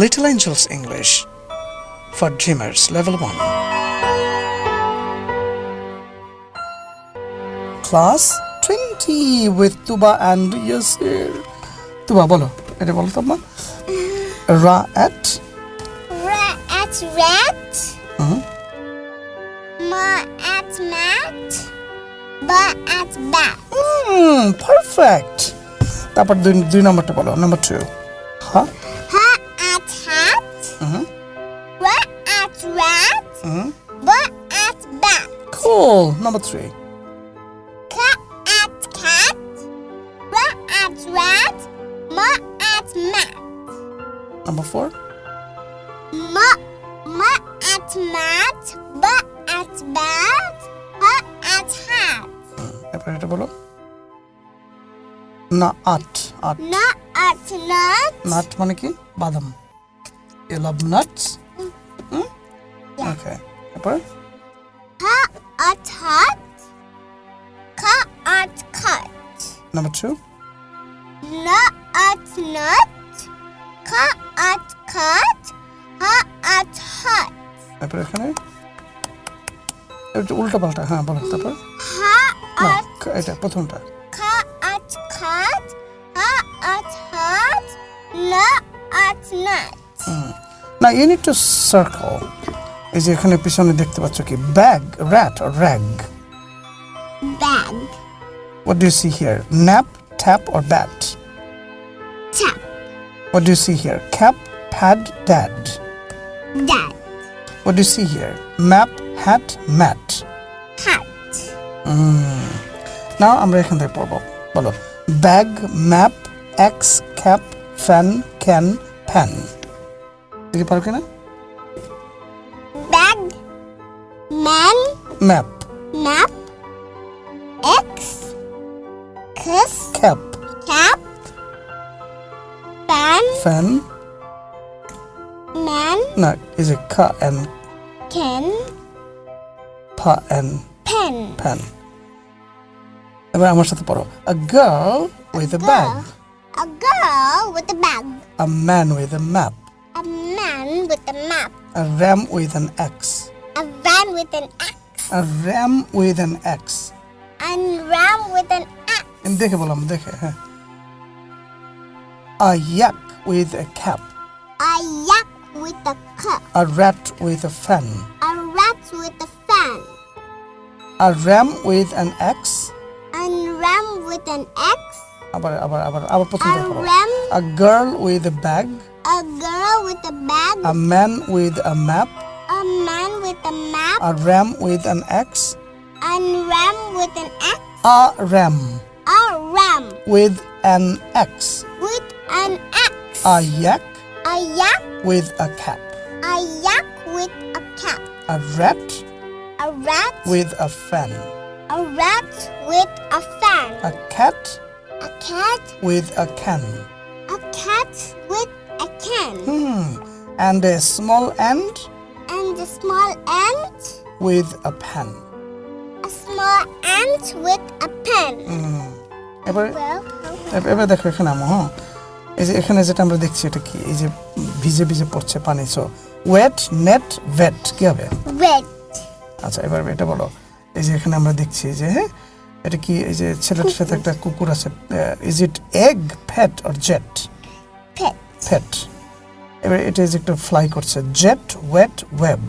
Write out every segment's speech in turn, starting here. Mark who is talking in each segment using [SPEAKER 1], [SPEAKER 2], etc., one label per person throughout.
[SPEAKER 1] Little Angels English for Dreamers Level 1. Class 20 with Tuba and Yasir. Tuba, বলো এটা বলো তো মা রা at
[SPEAKER 2] Ra at rat.
[SPEAKER 1] Mhm.
[SPEAKER 2] Ma at mat. Ba at bat.
[SPEAKER 1] Hmm, perfect. তারপর দুই দুই নম্বরটা বলো নাম্বার টু হ্যাঁ
[SPEAKER 2] rat.
[SPEAKER 1] Mhm.
[SPEAKER 2] Ba at bat.
[SPEAKER 1] cool number three
[SPEAKER 2] Ka at cat. Ra at rat. Ma at mat.
[SPEAKER 1] number four
[SPEAKER 2] Ma ma at mat. Ba at bat. Ha at hat.
[SPEAKER 1] এরপর এটা বলো না আট আট
[SPEAKER 2] Na at nut.
[SPEAKER 1] Nut মানে কি বাদাম you love nuts ওকে এরপর
[SPEAKER 2] Ha at hat. Ka at cut.
[SPEAKER 1] Number two
[SPEAKER 2] Na at nut. Ka at cut. Ha at hut.
[SPEAKER 1] এরপর এখানে এটা উল্টা পাল্টা হ্যাঁ বলো তারপর
[SPEAKER 2] Ha
[SPEAKER 1] না
[SPEAKER 2] at
[SPEAKER 1] এটা প্রথমটা
[SPEAKER 2] ka at cut. Ha at hut. Na at nut.
[SPEAKER 1] না ইউ নিড টু সার্কেল এই যে এখানে পিছনে দেখতে পাচ্ছ কি bag rat or rag
[SPEAKER 2] Bag.
[SPEAKER 1] What do you see here? Nap, tap, or bat?
[SPEAKER 2] Tap.
[SPEAKER 1] What do you see here? Cap, pad, dad.
[SPEAKER 2] Dad.
[SPEAKER 1] What do you see here? Map, hat, mat.
[SPEAKER 2] Hat.
[SPEAKER 1] Now আমরা এখান থেকে পড়বো বলো bag map x cap fan can fan দেখি পারো কিনা
[SPEAKER 2] Man.
[SPEAKER 1] Map
[SPEAKER 2] Map. X. Kiss.
[SPEAKER 1] Cap
[SPEAKER 2] Cap. Fan.
[SPEAKER 1] Fan
[SPEAKER 2] Man.
[SPEAKER 1] না এই যে খা অ্যান্ড
[SPEAKER 2] Can.
[SPEAKER 1] ফা অ্যান্ড
[SPEAKER 2] Pen.
[SPEAKER 1] ফ্যান এবার আমার সাথে পড়ো a girl with a bag
[SPEAKER 2] A girl with a bag.
[SPEAKER 1] A man with a map
[SPEAKER 2] A man with a map.
[SPEAKER 1] a ram with an axe
[SPEAKER 2] A van with an axe.
[SPEAKER 1] a ram with an axe
[SPEAKER 2] And ram with an axe.
[SPEAKER 1] দেখে বললাম দেখে হ্যাঁ a yak with a cap
[SPEAKER 2] A yak with a cup.
[SPEAKER 1] a rat with a fan
[SPEAKER 2] A rat with a fan.
[SPEAKER 1] a ram with an axe
[SPEAKER 2] And ram with an axe.
[SPEAKER 1] আবার আবার আবার আবার প্রথমটা
[SPEAKER 2] A
[SPEAKER 1] পড়ো
[SPEAKER 2] ram.
[SPEAKER 1] a girl with a bag
[SPEAKER 2] A girl with a bag.
[SPEAKER 1] a man with a map
[SPEAKER 2] A man with a map.
[SPEAKER 1] a ram with an axe
[SPEAKER 2] And ram with an axe.
[SPEAKER 1] a ram
[SPEAKER 2] A ram
[SPEAKER 1] with an axe
[SPEAKER 2] with an axe.
[SPEAKER 1] a yak
[SPEAKER 2] A yak.
[SPEAKER 1] with a cap
[SPEAKER 2] A yak with a cap.
[SPEAKER 1] a rat
[SPEAKER 2] A rat.
[SPEAKER 1] with a fan
[SPEAKER 2] A rat with a fan.
[SPEAKER 1] a cat
[SPEAKER 2] A cat.
[SPEAKER 1] with a can
[SPEAKER 2] A cat with a can.
[SPEAKER 1] Hmm. And a small ant
[SPEAKER 2] And a small ant.
[SPEAKER 1] with a pen.
[SPEAKER 2] A small ant with a pen.
[SPEAKER 1] এবার
[SPEAKER 2] Well,
[SPEAKER 1] এবার- এবার দেখো এখানে আমো হ্যাঁ এই যে এখানে যেটা আমরা দেখছি এটা কি এই যে ভিজে ভিজে পড়ছে পানি সো ওয়েট নেট ভেট কি হবে
[SPEAKER 2] red.
[SPEAKER 1] আচ্ছা এবার এটা বলো এই যে এখানে আমরা দেখছি যে হ্যাঁ এটা কি এই যে ছেলেটার সাথে একটা কুকুর আছে is it egg fat or jet
[SPEAKER 2] Pet.
[SPEAKER 1] Fat এবার এটা এই যে একটা ফ্লাই করছে jet wait web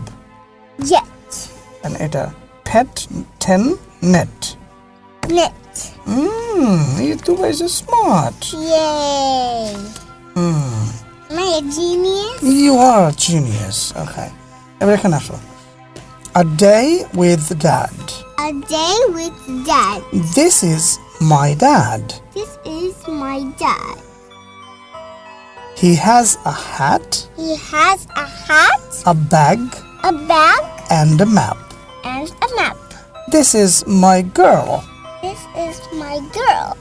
[SPEAKER 2] Jet.
[SPEAKER 1] and এটা fat ten net
[SPEAKER 2] Net.
[SPEAKER 1] Hmm, you two guys are smart.
[SPEAKER 2] Yay. Am I a genius?
[SPEAKER 1] You are a genius. Okay. এবার এখানে আসো A day with dad.
[SPEAKER 2] A day with dad.
[SPEAKER 1] This is my dad.
[SPEAKER 2] This is my dad.
[SPEAKER 1] He has a hat,
[SPEAKER 2] He has a hat,
[SPEAKER 1] a bag,
[SPEAKER 2] a bag,
[SPEAKER 1] and a map.
[SPEAKER 2] and a map.
[SPEAKER 1] This is my girl.
[SPEAKER 2] This is my girl.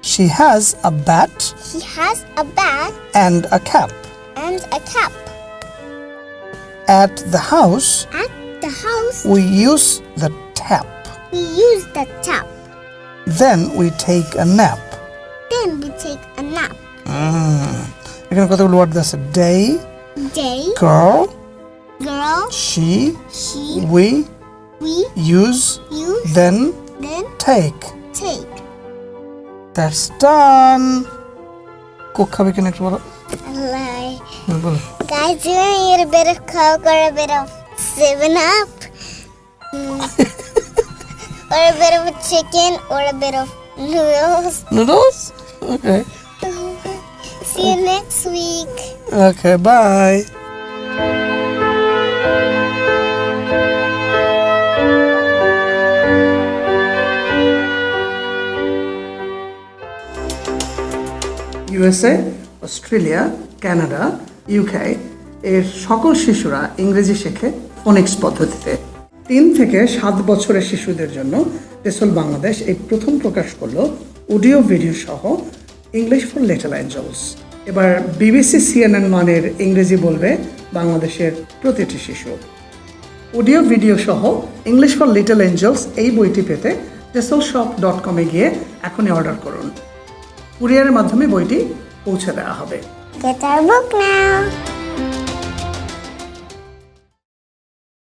[SPEAKER 1] She has a bat
[SPEAKER 2] She has a bat.
[SPEAKER 1] and a cap.
[SPEAKER 2] and a cap.
[SPEAKER 1] At the house,
[SPEAKER 2] At the house,
[SPEAKER 1] we use the tap.
[SPEAKER 2] we use the tap.
[SPEAKER 1] Then we take a nap.
[SPEAKER 2] Then we take a nap. Mm.
[SPEAKER 1] এখানে কতগুলো word আছে day
[SPEAKER 2] day,
[SPEAKER 1] girl
[SPEAKER 2] girl,
[SPEAKER 1] she
[SPEAKER 2] she,
[SPEAKER 1] we
[SPEAKER 2] we,
[SPEAKER 1] use
[SPEAKER 2] use,
[SPEAKER 1] then
[SPEAKER 2] then
[SPEAKER 1] take
[SPEAKER 2] take.
[SPEAKER 1] That's done Coke খাবে কিনা একটু বলো
[SPEAKER 2] Lie.
[SPEAKER 1] হুম, বলো
[SPEAKER 2] Guys, do you need a bit of Coke or a bit of 7 Up? Mm. or a bit of a chicken or a bit of noodles?
[SPEAKER 1] Noodles okay
[SPEAKER 2] See you next week.
[SPEAKER 1] Okay bye USA Australia Canada UK এর সকল শিশুরা ইংরেজি শেখে Phoenix পদ্ধতিতে তিন থেকে সাত বছরের শিশুদের জন্য টেসল বাংলাদেশ এই প্রথম প্রকাশ করল অডিও ভিডিও সহ ইংলিশ ফর লিটল অ্যাঞ্জেলস এবার বিবিসি সিএনএন মানের ইংরেজি বলবে বাংলাদেশের প্রতিটি শিশু। অডিও, ভিডিও সহ ইংলিশ ফর লিটল এঞ্জেলস এই বইটি পেতে টেসল শপ ডট কমে গিয়ে এখনই অর্ডার করুন। কুরিয়ারের মাধ্যমে বইটি পৌঁছে দেওয়া হবে।
[SPEAKER 2] Get our book now.